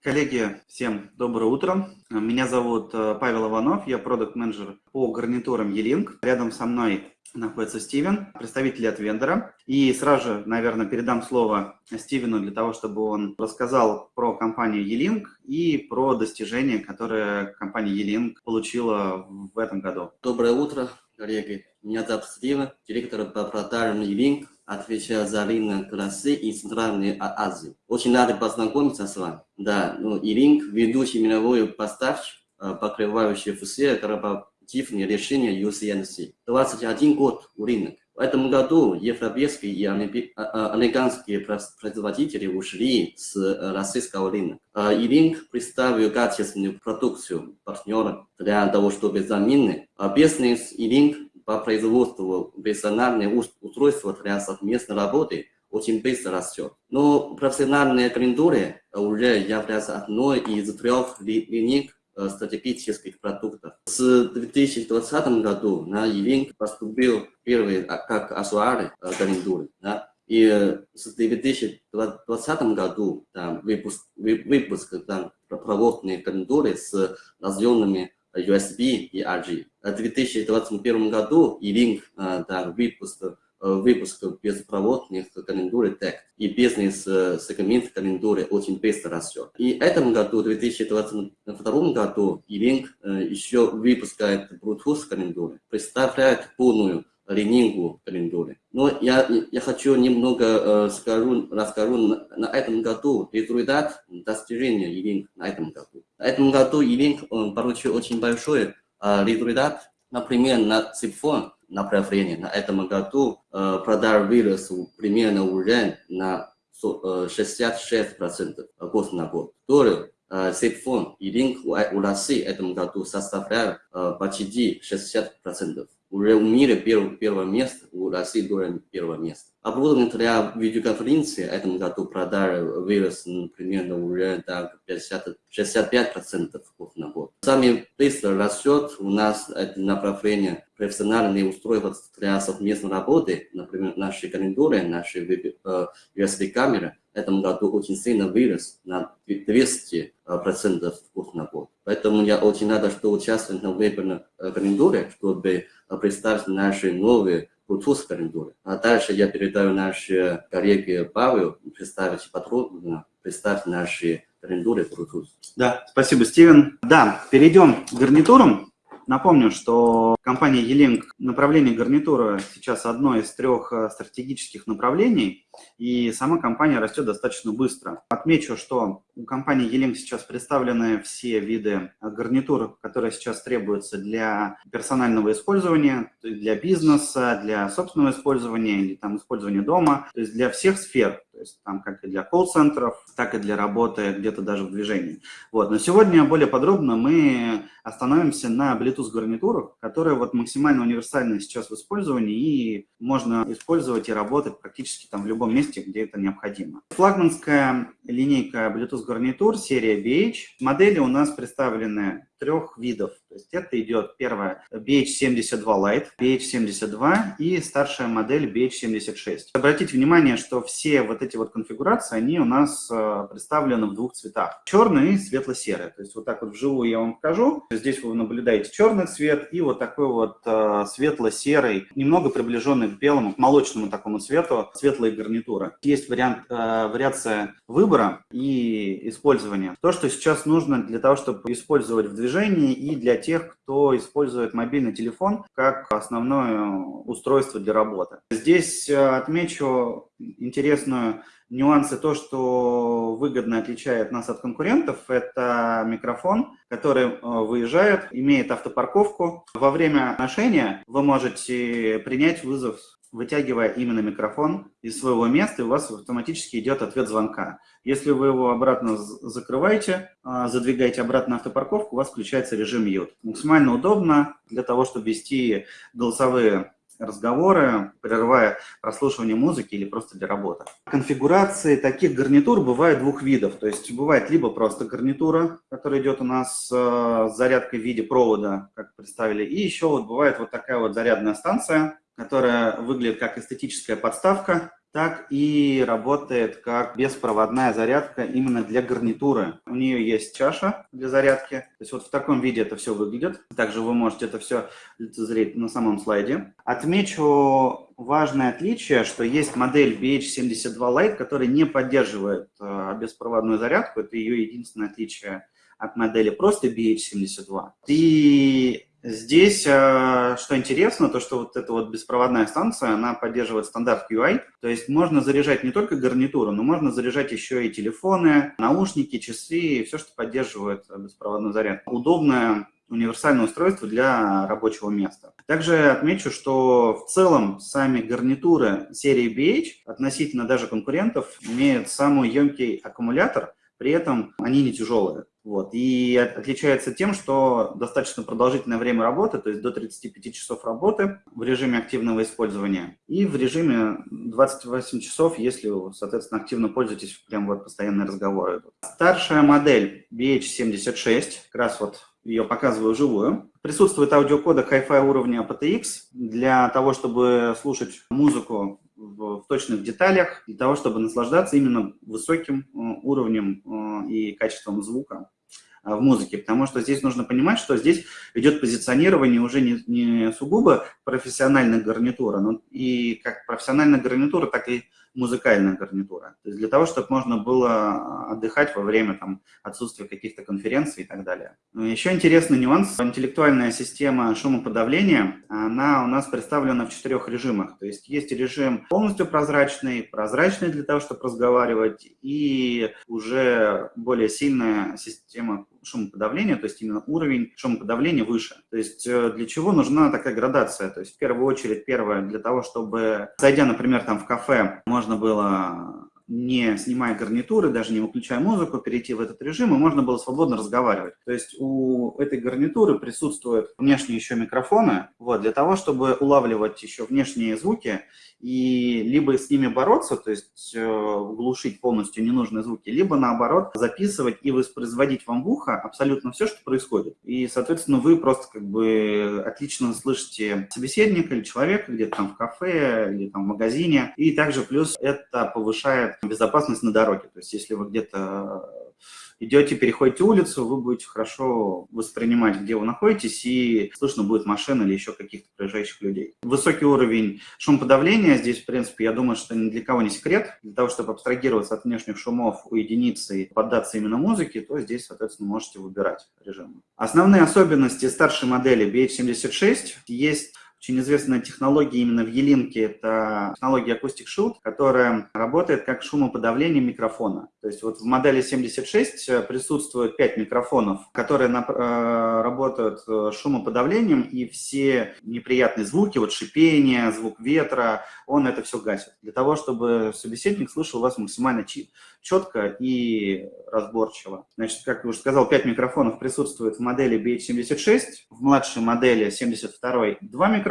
Коллеги, всем доброе утро. Меня зовут э, Павел Иванов, я продукт-менеджер по гарнитурам E-Link. Рядом со мной находится Стивен, представитель от вендора. И сразу же, наверное, передам слово Стивену для того, чтобы он рассказал про компанию E-Link и про достижения, которые компания E-Link получила в этом году. Доброе утро, коллеги. Меня зовут Стивен, директор по продажам E-Link отвечаю за рынок России и Центральной а-, Азии. Очень рад познакомиться с вами. Да, ну и Link, ведущий мировой поставщик, э, покрывающий все корпоративные решения UCNC. 21 год у рынок. В этом году европейские и а, а, американские производители ушли с э, российского рынка. И Link представил качественную продукцию партнерам для того, чтобы заменить бизнес и Link по производству персональных устройств для совместной работы очень быстро растет. Но профессиональные клиентуры уже являются одной из трех линий э, стратегических продуктов. С 2020 году на e поступил первый а, как аксессуары клиентуры. Да? И с 2020 году там, выпуск, выпуск там, проводные клиентуры с разъемными USB и RG. В 2021 году E-Link да, выпуск, выпуск беспроводных календуры TEC и бизнес-сегмент календуры очень быстро растет. И в этом году, в 2022 году, E-Link еще выпускает Bluetooth календуры, представляет полную линейку календуры. Но я, я хочу немного э, скажу, расскажу на, на этом году результат достижения E-Link на этом году. В этом году Илинг получил очень большой э, результат. Например, на цифон направлении на этом году э, продаж вырос примерно уже на 66% год на год. Который цифон Илинг у России в году составляет почти 60% уже в мире первое, место, у России было первое место. Оборудование для видеоконференции в этом году продажи вырос примерно уже до 50, 65% год на год. Сами быстро растет у нас это направление профессиональные устройства для совместной работы, например, наши календари, наши USB-камеры в этом году очень сильно вырос на 200% год на год. Поэтому я очень рад, что участвую на вебинаре календаре, чтобы представить наши новые Bluetooth календаре. А дальше я передаю нашей коллеге Павел представить подробно, представить наши календари Bluetooth. Да, спасибо, Стивен. Да, перейдем к гарнитурам. Напомню, что компания E-Link направление гарнитура сейчас одно из трех э, стратегических направлений, и сама компания растет достаточно быстро. Отмечу, что у компании E-Link сейчас представлены все виды гарнитур, которые сейчас требуются для персонального использования, для бизнеса, для собственного использования или там использования дома, то есть для всех сфер. То есть там как и для колл-центров, так и для работы где-то даже в движении. Вот. Но сегодня более подробно мы остановимся на Bluetooth-гарнитурах, которые вот максимально универсальны сейчас в использовании и можно использовать и работать практически там в любом месте, где это необходимо. Флагманская линейка Bluetooth-гарнитур серия BH. Модели у нас представлены трех видов. То есть это идет первая BH72 Lite, BH72 и старшая модель BH76. Обратите внимание, что все вот эти вот конфигурации, они у нас э, представлены в двух цветах. Черный и светло-серый. То есть вот так вот вживую я вам покажу. Здесь вы наблюдаете черный цвет и вот такой вот э, светло-серый, немного приближенный к белому, к молочному такому цвету, светлые гарнитуры. Есть вариант, э, вариация выбора и использования. То, что сейчас нужно для того, чтобы использовать в движении движении и для тех, кто использует мобильный телефон как основное устройство для работы. Здесь э, отмечу интересную нюансы, то, что выгодно отличает нас от конкурентов, это микрофон, который э, выезжает, имеет автопарковку. Во время ношения вы можете принять вызов вытягивая именно микрофон из своего места, и у вас автоматически идет ответ звонка. Если вы его обратно закрываете, а, задвигаете обратно на автопарковку, у вас включается режим mute. Максимально удобно для того, чтобы вести голосовые разговоры, прерывая прослушивание музыки или просто для работы. Конфигурации таких гарнитур бывает двух видов. То есть бывает либо просто гарнитура, которая идет у нас с зарядкой в виде провода, как представили, и еще вот бывает вот такая вот зарядная станция, которая выглядит как эстетическая подставка, так и работает как беспроводная зарядка именно для гарнитуры. У нее есть чаша для зарядки. То есть вот в таком виде это все выглядит. Также вы можете это все лицезреть на самом слайде. Отмечу важное отличие, что есть модель BH72 Lite, которая не поддерживает э, беспроводную зарядку. Это ее единственное отличие от модели просто BH72. И Здесь, э, что интересно, то, что вот эта вот беспроводная станция, она поддерживает стандарт UI, то есть можно заряжать не только гарнитуру, но можно заряжать еще и телефоны, наушники, часы, все, что поддерживает беспроводную зарядку. Удобное универсальное устройство для рабочего места. Также отмечу, что в целом сами гарнитуры серии BH относительно даже конкурентов имеют самый емкий аккумулятор, при этом они не тяжелые. Вот. И отличается тем, что достаточно продолжительное время работы, то есть до 35 часов работы в режиме активного использования и в режиме 28 часов, если соответственно, активно пользуетесь, прям вот постоянные разговоры. Старшая модель BH76, как раз вот ее показываю вживую. Присутствует аудиокодек Hi-Fi уровня aptX для того, чтобы слушать музыку в, точных деталях, для того, чтобы наслаждаться именно высоким э, уровнем э, и качеством звука в музыке, потому что здесь нужно понимать, что здесь идет позиционирование уже не, не сугубо профессиональная гарнитура, но и как профессиональная гарнитура, так и музыкальная гарнитура. То есть для того, чтобы можно было отдыхать во время там, отсутствия каких-то конференций и так далее. Ну, Еще интересный нюанс. Интеллектуальная система шумоподавления, она у нас представлена в четырех режимах. То есть есть режим полностью прозрачный, прозрачный для того, чтобы разговаривать, и уже более сильная система шумоподавления, то есть именно уровень шумоподавления выше. То есть э, для чего нужна такая градация? То есть в первую очередь, первое, для того, чтобы, зайдя, например, там в кафе, можно было не снимая гарнитуры, даже не выключая музыку, перейти в этот режим, и можно было свободно разговаривать. То есть у этой гарнитуры присутствуют внешние еще микрофоны, вот, для того, чтобы улавливать еще внешние звуки и либо с ними бороться, то есть э, глушить полностью ненужные звуки, либо наоборот записывать и воспроизводить вам в ухо абсолютно все, что происходит. И, соответственно, вы просто как бы отлично слышите собеседника или человека где-то там в кафе или там в магазине. И также плюс это повышает безопасность на дороге. То есть если вы где-то идете, переходите улицу, вы будете хорошо воспринимать, где вы находитесь, и слышно будет машина или еще каких-то проезжающих людей. Высокий уровень шумоподавления здесь, в принципе, я думаю, что ни для кого не секрет. Для того, чтобы абстрагироваться от внешних шумов, уединиться и поддаться именно музыке, то здесь, соответственно, можете выбирать режим. Основные особенности старшей модели BH76 есть очень известная технология именно в Елинке, это технология Acoustic Shield, которая работает как шумоподавление микрофона. То есть вот в модели 76 э, присутствует 5 микрофонов, которые э, работают э, шумоподавлением, и все неприятные звуки, вот шипение, звук ветра, он это все гасит. Для того, чтобы собеседник слышал вас максимально четко и разборчиво. Значит, как я уже сказал, 5 микрофонов присутствует в модели BH76, в младшей модели 72 два микрофона.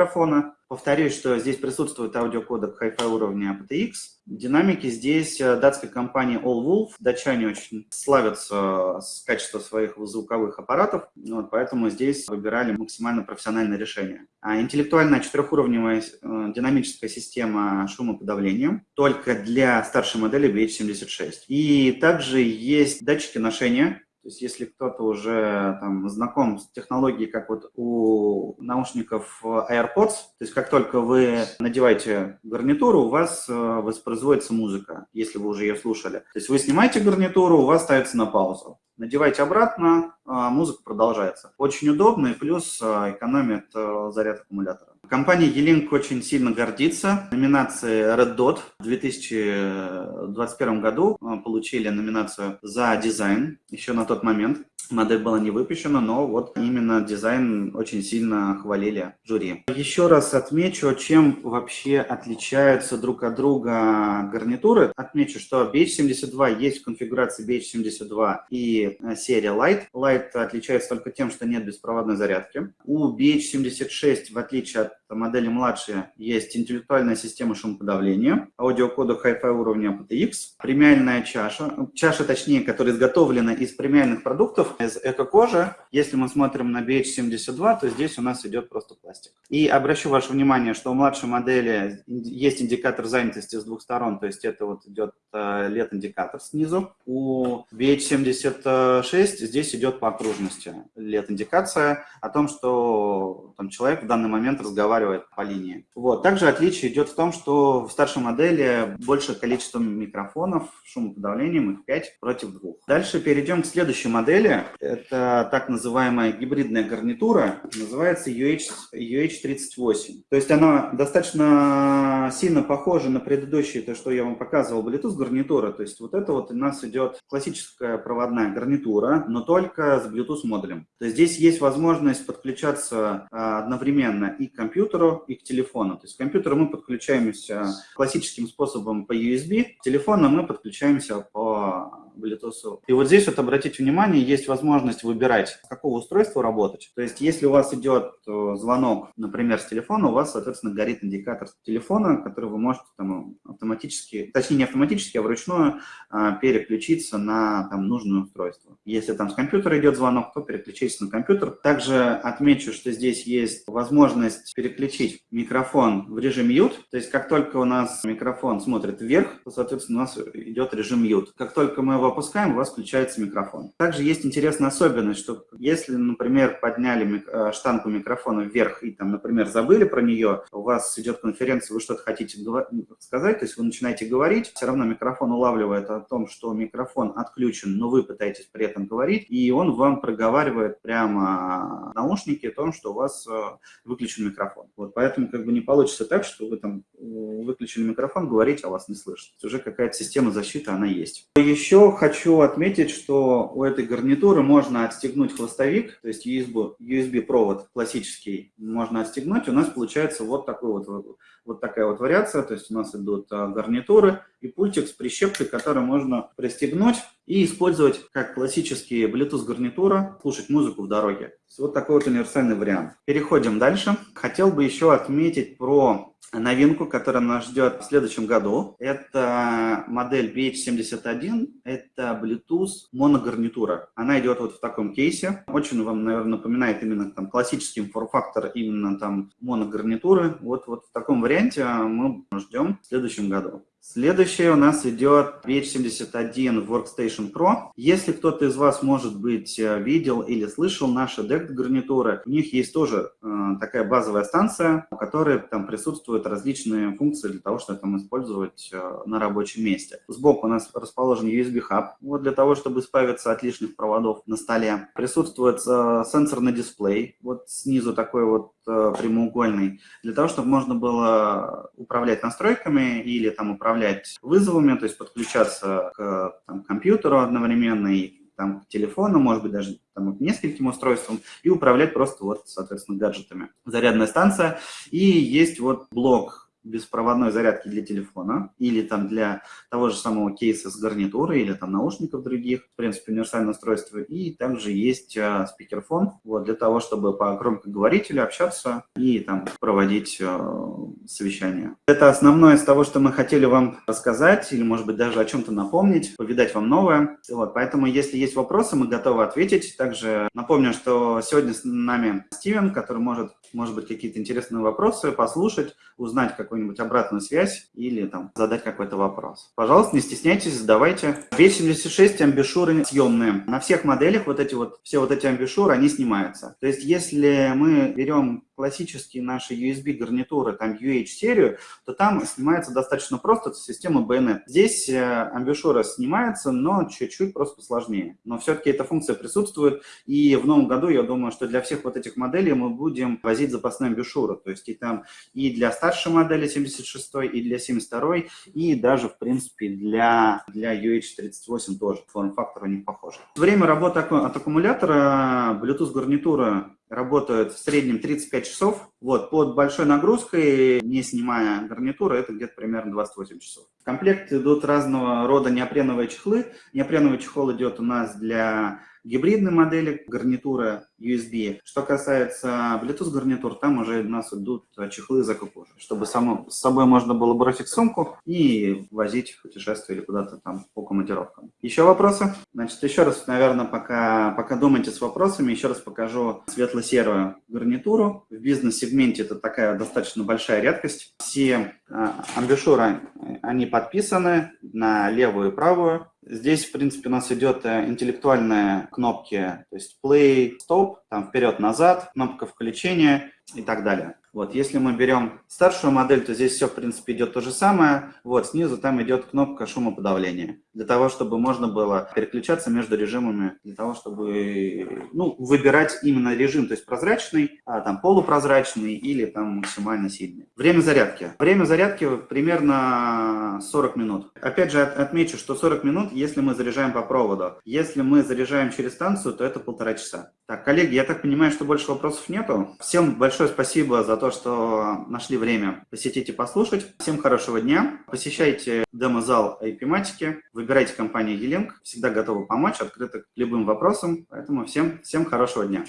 Повторюсь, что здесь присутствует аудиокодек Hi-Fi уровня aptX. Динамики здесь э, датской компании All Wolf. Датчане очень славятся с качеством своих звуковых аппаратов, вот, поэтому здесь выбирали максимально профессиональное решение. А интеллектуальная четырехуровневая э, динамическая система шумоподавления только для старшей модели BH76. И также есть датчики ношения, то есть если кто-то уже там, знаком с технологией, как вот у наушников AirPods, то есть как только вы надеваете гарнитуру, у вас э, воспроизводится музыка, если вы уже ее слушали. То есть вы снимаете гарнитуру, у вас ставится на паузу. Надевайте обратно, а музыка продолжается. Очень удобно и плюс э, экономит э, заряд аккумулятора. Компания E-Link очень сильно гордится. Номинации Red Dot в 2021 году э, получили номинацию за дизайн еще на тот момент. Модель была не выпущена, но вот именно дизайн очень сильно хвалили жюри. Еще раз отмечу, чем вообще отличаются друг от друга гарнитуры. Отмечу, что BH72 есть в конфигурации BH72 и э, серия Light. Light отличается только тем, что нет беспроводной зарядки. У BH76, в отличие от модели младшие, есть интеллектуальная система шумоподавления, аудиокода Hi-Fi уровня aptX, премиальная чаша, чаша точнее, которая изготовлена из премиальных продуктов, из эко-кожи. Если мы смотрим на BH72, то здесь у нас идет просто пластик. И обращу ваше внимание, что у младшей модели есть индикатор занятости с двух сторон, то есть это вот идет LED-индикатор снизу. У BH76 здесь идет по окружности LED-индикация о том, что там, человек в данный момент разговаривает по линии. Вот. Также отличие идет в том, что в старшей модели больше количество микрофонов, шумоподавлением их 5 против 2. Дальше перейдем к следующей модели. Это так называемая гибридная гарнитура, называется UH, UH38. То есть она достаточно сильно похожа на предыдущие, то, что я вам показывал, Bluetooth гарнитура. То есть вот это вот у нас идет классическая проводная гарнитура, но только с Bluetooth модулем. То есть здесь есть возможность подключаться а, одновременно и к компьютеру, и к телефону. То есть к компьютеру мы подключаемся классическим способом по USB, к телефону мы подключаемся по Bluetooth. И вот здесь вот обратите внимание, есть возможность выбирать, с какого устройства работать. То есть если у вас идет э, звонок, например, с телефона, у вас, соответственно, горит индикатор телефона, который вы можете там автоматически, точнее не автоматически, а вручную а, переключиться на там нужное устройство. Если там с компьютера идет звонок, то переключитесь на компьютер. Также отмечу, что здесь есть возможность переключить микрофон в режим mute. То есть как только у нас микрофон смотрит вверх, то, соответственно, у нас идет режим mute. Как только мы его опускаем, у вас включается микрофон. Также есть интересная особенность, что если, например, подняли э, штангу микрофона вверх и, там, например, забыли про нее, у вас идет конференция, вы что-то хотите сказать, то есть вы начинаете говорить, все равно микрофон улавливает о том, что микрофон отключен, но вы пытаетесь при этом говорить, и он вам проговаривает прямо наушники о том, что у вас э, выключен микрофон. Вот, поэтому как бы не получится так, что вы там э, выключили микрофон, говорите, а вас не слышат. Уже какая-то система защиты, она есть. Еще хочу отметить, что у этой гарнитуры можно отстегнуть хвостовик, то есть USB, USB классический можно отстегнуть. У нас получается вот такой вот вот такая вот вариация, то есть у нас идут а, гарнитуры и пультик с прищепкой, который можно пристегнуть и использовать как классический Bluetooth гарнитура, слушать музыку в дороге. Вот такой вот универсальный вариант. Переходим дальше. Хотел бы еще отметить про новинку, которая нас ждет в следующем году. Это модель BH71, это Bluetooth моногарнитура. Она идет вот в таком кейсе. Очень вам, наверное, напоминает именно там классический форм-фактор именно там моногарнитуры. Вот, вот в таком варианте мы ждем в следующем году. Следующее у нас идет VH71 Workstation Pro. Если кто-то из вас, может быть, э, видел или слышал наши DECT-гарнитуры, у них есть тоже э, такая базовая станция, у которой там присутствуют различные функции для того, чтобы там использовать э, на рабочем месте. Сбоку у нас расположен USB-хаб, вот для того, чтобы избавиться от лишних проводов на столе. Присутствует э, сенсорный дисплей, вот снизу такой вот э, прямоугольный, для того, чтобы можно было управлять настройками или там управлять управлять вызовами, то есть подключаться к там, компьютеру одновременно и там, к телефону, может быть, даже там, к нескольким устройствам, и управлять просто вот, соответственно, гаджетами. Зарядная станция. И есть вот блок беспроводной зарядки для телефона или там для того же самого кейса с гарнитурой или там наушников других, в принципе, универсальное устройство. И также есть а, спикерфон вот, для того, чтобы по громкоговорителю общаться и там проводить а, совещания. Это основное из того, что мы хотели вам рассказать или, может быть, даже о чем-то напомнить, повидать вам новое. Вот, поэтому, если есть вопросы, мы готовы ответить. Также напомню, что сегодня с нами Стивен, который может, может быть, какие-то интересные вопросы послушать, узнать какой какую-нибудь обратную связь или там задать какой-то вопрос. Пожалуйста, не стесняйтесь, задавайте. 276 амбишуры съемные. На всех моделях вот эти вот, все вот эти амбишуры, они снимаются. То есть если мы берем классические наши USB-гарнитуры, там UH-серию, то там снимается достаточно просто, система BNet. Здесь э, амбишура снимается, но чуть-чуть просто сложнее. Но все-таки эта функция присутствует, и в новом году, я думаю, что для всех вот этих моделей мы будем возить запасные амбишуры. То есть и там и для старшей модели 76, и для 72, и даже, в принципе, для, для UH38 тоже. Форм-фактор у них похож. Время работы от аккумулятора Bluetooth-гарнитура работают в среднем 35 часов. Вот, под большой нагрузкой, не снимая гарнитуру, это где-то примерно 28 часов. В комплект идут разного рода неопреновые чехлы. Неопреновый чехол идет у нас для гибридные модели гарнитуры USB. Что касается Bluetooth гарнитур, там уже у нас идут чехлы закупоры, чтобы само, с собой можно было бросить сумку и возить в путешествие или куда-то там по командировкам. Еще вопросы? Значит, еще раз, наверное, пока, пока думаете с вопросами, еще раз покажу светло-серую гарнитуру. В бизнес-сегменте это такая достаточно большая редкость. Все а, амбушюры, они подписаны на левую и правую. Здесь, в принципе, у нас идет э, интеллектуальные кнопки, то есть play, stop, там вперед-назад, кнопка включения и так далее. Вот, если мы берем старшую модель, то здесь все, в принципе, идет то же самое. Вот, снизу там идет кнопка шумоподавления, для того, чтобы можно было переключаться между режимами, для того, чтобы, ну, выбирать именно режим, то есть прозрачный, а, там, полупрозрачный или там максимально сильный. Время зарядки. Время зарядки примерно 40 минут. Опять же, отмечу, что 40 минут, если мы заряжаем по проводу. Если мы заряжаем через станцию, то это полтора часа. Так, коллеги, я так понимаю, что больше вопросов нету. Всем большое спасибо за то, что нашли время посетить и послушать. Всем хорошего дня. Посещайте демо-зал IP-матики, выбирайте компанию E-Link. Всегда готовы помочь, открыты к любым вопросам. Поэтому всем, всем хорошего дня.